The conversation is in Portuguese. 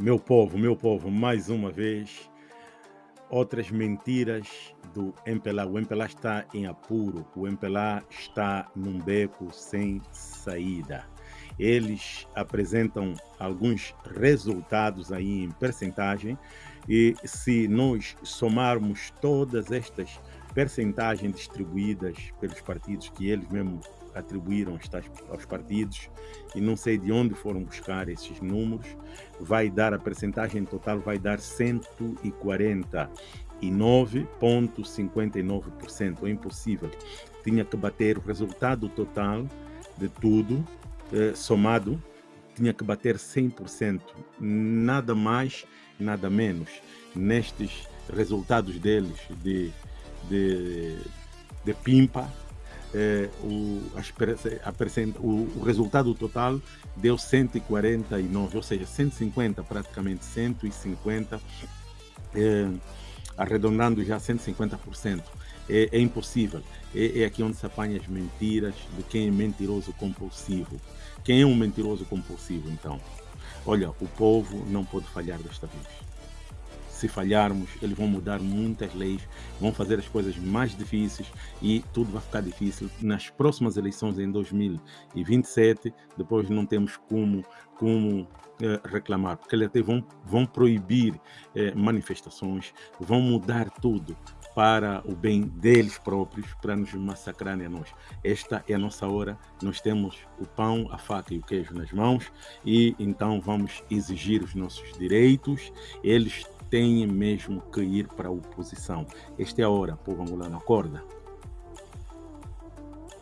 Meu povo, meu povo, mais uma vez, outras mentiras do MPLA. O MPLA está em apuro, o MPLA está num beco sem saída. Eles apresentam alguns resultados aí em percentagem e se nós somarmos todas estas percentagens distribuídas pelos partidos que eles mesmos atribuíram aos partidos e não sei de onde foram buscar esses números, vai dar a percentagem total vai dar 149,59%. É impossível. Tinha que bater o resultado total de tudo, eh, somado, tinha que bater 100%, nada mais, nada menos. Nestes resultados deles de, de, de pimpa, é, o, o, o, resultado total deu 149, ou seja, 150, praticamente 150, é, arredondando já 150%. É, é impossível. É, é, aqui onde se apanha as mentiras de quem é mentiroso compulsivo. Quem é um mentiroso compulsivo, então? Olha, o povo não pode falhar desta vez se falharmos, eles vão mudar muitas leis, vão fazer as coisas mais difíceis e tudo vai ficar difícil. Nas próximas eleições em 2027, depois não temos como, como eh, reclamar, porque eles vão, vão proibir eh, manifestações, vão mudar tudo para o bem deles próprios, para nos massacrarem a nós. Esta é a nossa hora, nós temos o pão, a faca e o queijo nas mãos e então vamos exigir os nossos direitos. Eles têm mesmo que ir para a oposição. Esta é a hora, povo angolano, acorda.